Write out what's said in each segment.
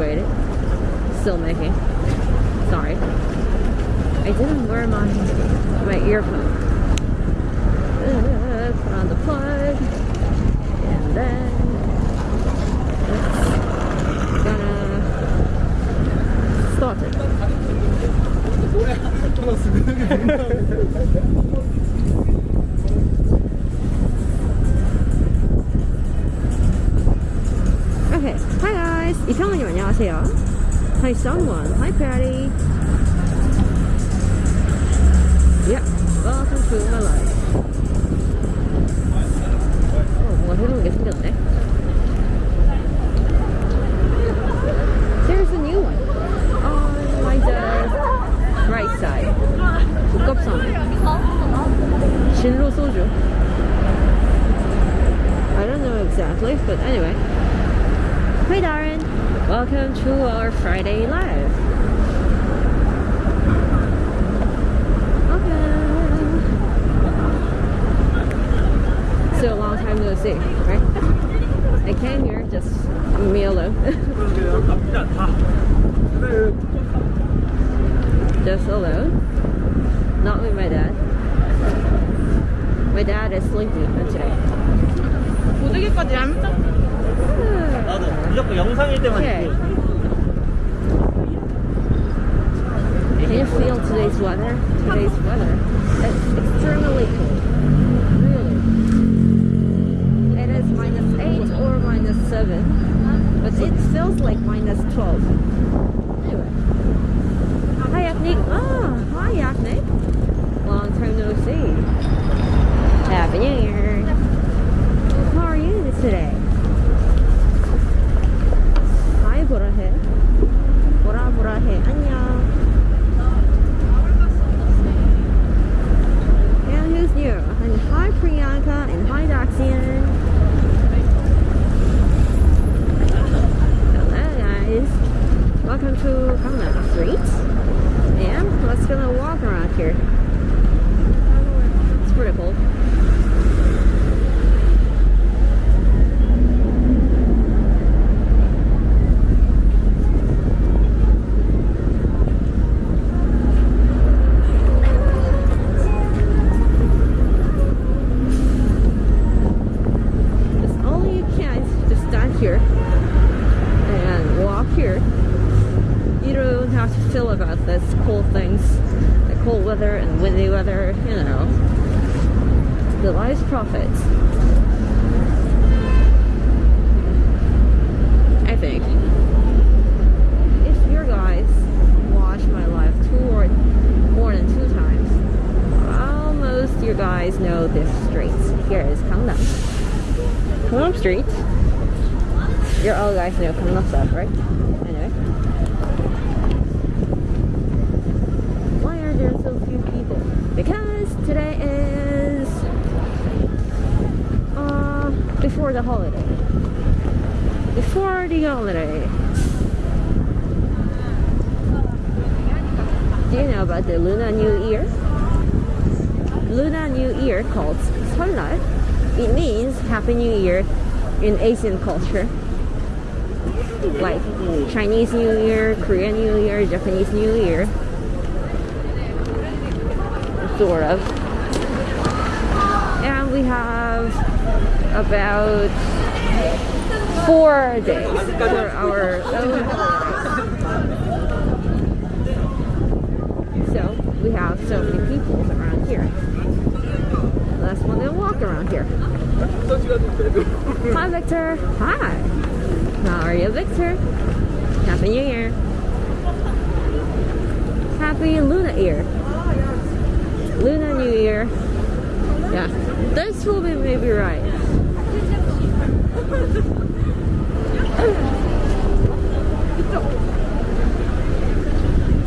Waited. Still making. Sorry. I didn't wear my my earphone. Uh, put on the plug. And then it's gonna start it. guys. 이평원님 안녕하세요. Hi someone. Hi Patty. Yep. Welcome to my life. 어, 뭔가 새로운 게 생겼네. There's a new one. On my the right side. 국갑선. 진로 소주. I don't know exactly, but anyway. Hi Darren. Welcome to our Friday live. Okay. So a long time no see, right? I came here just me alone. just alone. Not with my dad. My dad is sleeping today. 고데기까지 얇다. 나도 무조건 영상일 때만 Okay. 입고 Can you feel today's weather? Today's weather. It's extremely cold. Really. It is minus 8 or minus 7. But it feels like minus 12. Anyway. Hi, Yaknik. Ah, hi, Yaknik. Long time no see. Happy New Year. How are you today? Profits. I think. If your guys watch my live two or more than two times, almost you guys know this street. Here is Gangnam. Gangnam Street. You all guys know Gangnam stuff, right? Anyway. Why are there so few people? Because today is uh before the holiday. Before the holiday. Do you know about the Lunar New Year? Lunar New Year called Seollal. It means Happy New Year in Asian culture. Like Chinese New Year, Korean New Year, Japanese New Year. Sort of. And we have about four days for our own. So we have so many people around here. Let's to walk around here. Hi, Victor. Hi. How are you, Victor? Happy New Year. Happy Luna Year. Luna New Year. Yeah, this will be maybe right.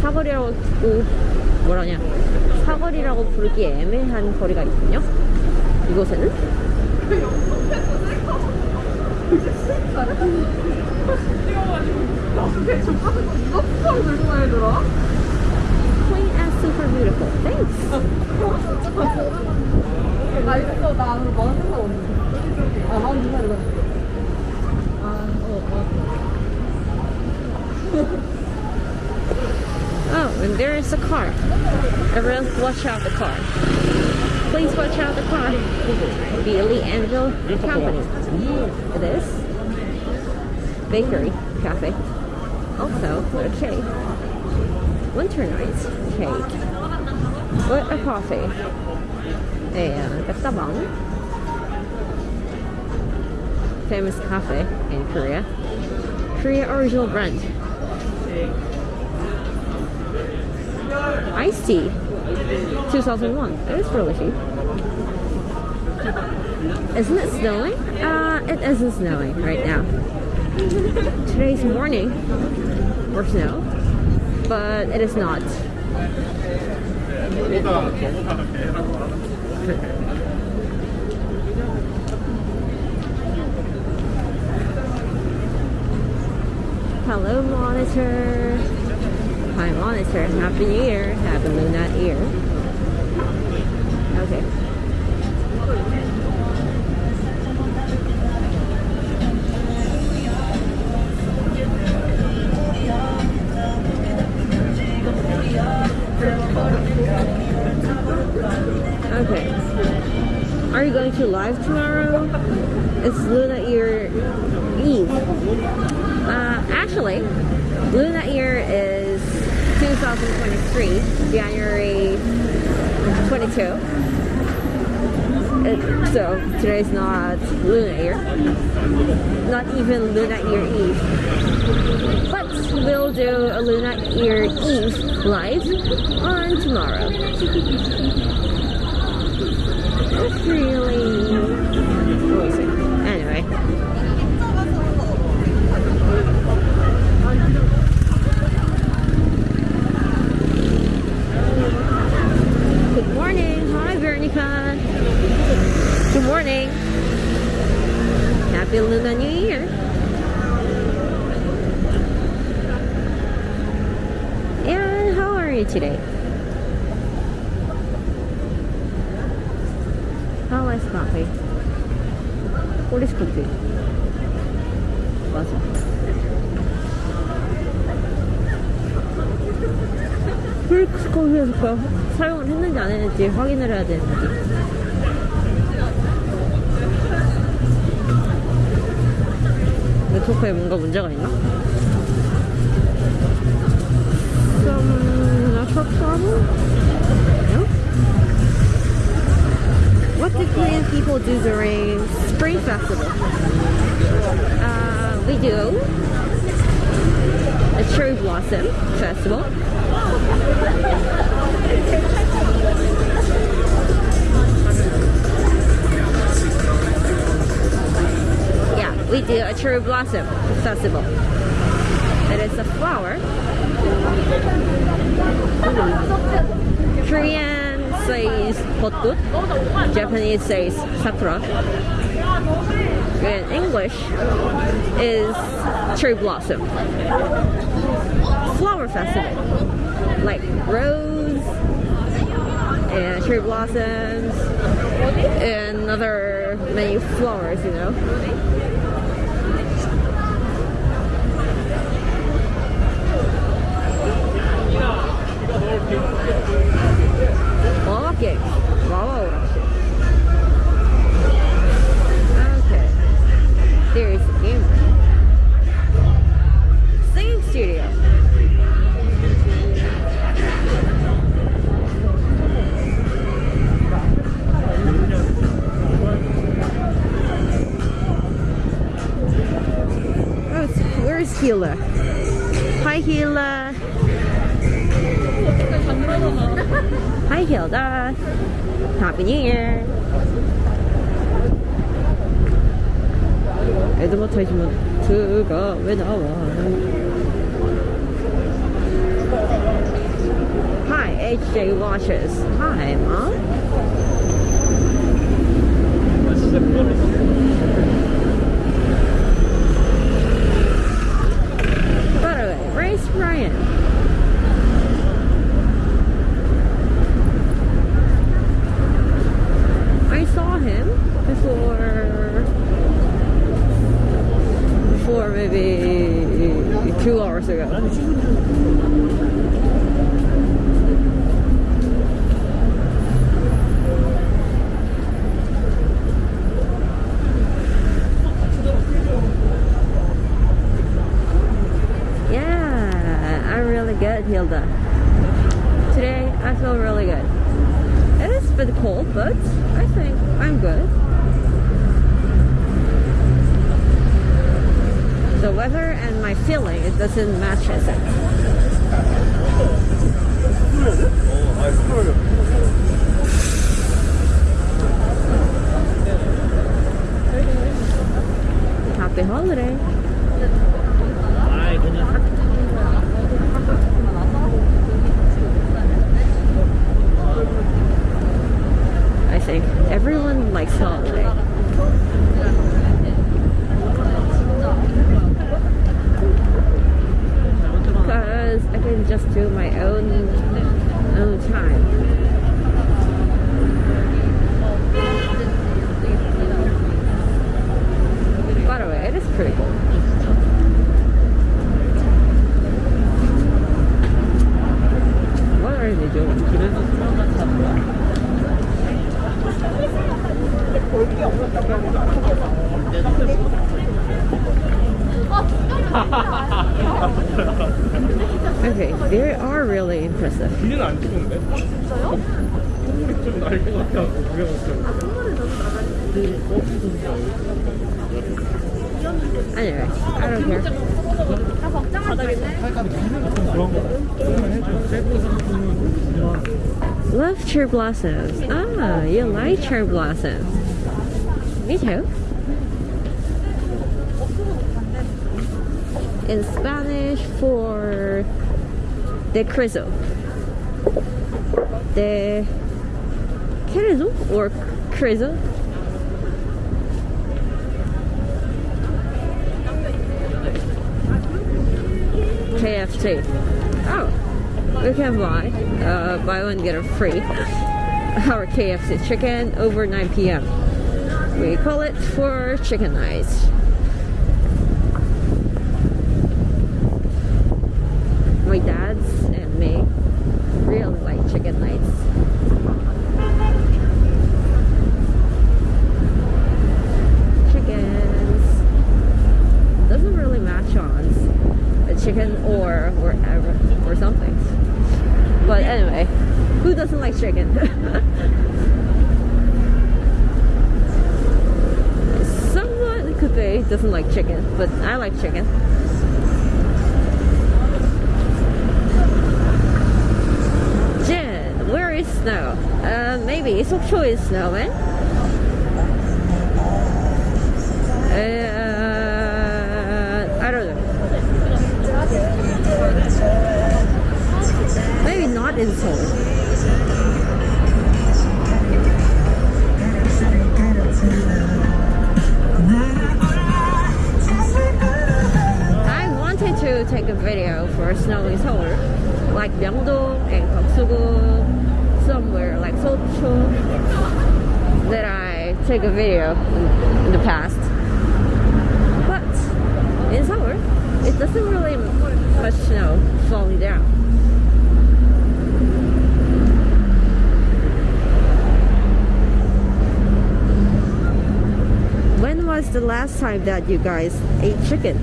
사거리라고 뭐라냐 사거리라고 부르기 애매한 거리가 있군요. 이곳에는 Queen and super beautiful. Thanks. 나 있어. 나 아무 마음 생각 없는데. 아, 마음 생각 이거. 아, 어, 어. Oh, and there is a car. Everyone, watch out the car. Please watch out the car. Billy Angel Company. It is. Bakery, cafe. Also, a cake. Winter night cake. With a coffee. A tabang. Famous cafe in Korea. Korea original brand. Iced tea. 2001. It is really cheap. Isn't it snowing? Uh, it isn't snowing right now. Today's morning or snow, but it is not. Hello, monitor. Hi, monitor. Happy New Year. Happy Lunar Year. Okay. Okay. You going to live tomorrow? It's Luna Year Eve. Uh, actually, Luna Year is 2023, January 22. It, so today's not Luna Year, not even Luna Year Eve. But we'll do a Luna Year Eve live on tomorrow. It's really. Anyway. Good morning. Hi, Veronica. Good morning. Happy Lunar New Year. And how are you today? Coffee? What is coffee? 맞아. 커피에서 그 사용을 했는지 안 했는지 확인을 해야 되는데. 네트워크에 뭔가 문제가 있나? Uh, we do a cherry blossom festival. Yeah, we do a cherry blossom festival. It is a flower. Korean says 벚꽃, Japanese says sakura. In English is cherry blossom. Flower festival. Like rose and cherry blossoms and other many flowers, you know. it's- where's Hila? Hi, Hila. Hi, Hilda. Happy New Year. 에드버타이즈먼트가 왜 나와? Hi, HJ Watches. Hi, Mom. Hilda. Today I feel really good. It is a bit cold, but I think I'm good. The weather and my feeling, it doesn't match, as think. happy holiday. Anyway, I don't care. 그런 거 조금만 해줘. 셀프 상품은 Love cherry blossoms. Ah, you like cherry blossoms. Me too. In Spanish for de crizo. De crizo or crizo? KFC. Oh, we can buy uh, buy one get a free our KFC chicken over 9 p.m. We call it for chicken nights. My dad's and me really like chicken nights. Chickens doesn't really match on a chicken or wherever or something. But anyway, who doesn't like chicken? Someone could be doesn't like chicken, but I like chicken. Jen, where is snow? Uh, maybe Sokcho is snowing. Uh, I don't know. Maybe not in Seoul. Take a video for snow in Seoul, like Myeongdong and Gyeongsugu, somewhere like Seocho, that I take a video in, in the past. But in Seoul, it doesn't really much snow falling down. When was the last time that you guys ate chicken?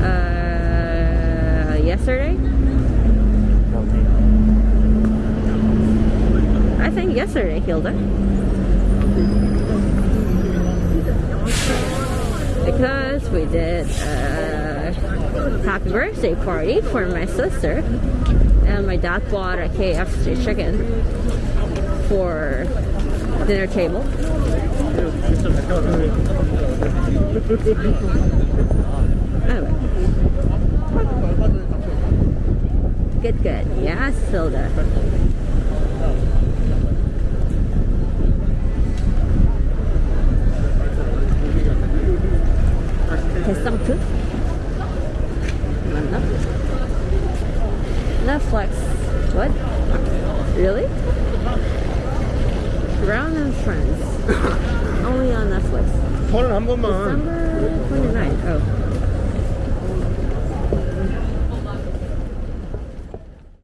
Uh, yesterday? I think yesterday, Hilda. Because we did a happy birthday party for my sister, and my dad bought a KFC chicken for dinner table. Anyway. Good, good. Yeah, Silda. some too? Netflix. What? Really? Brown and Friends. Only on Netflix. December 29th. Oh.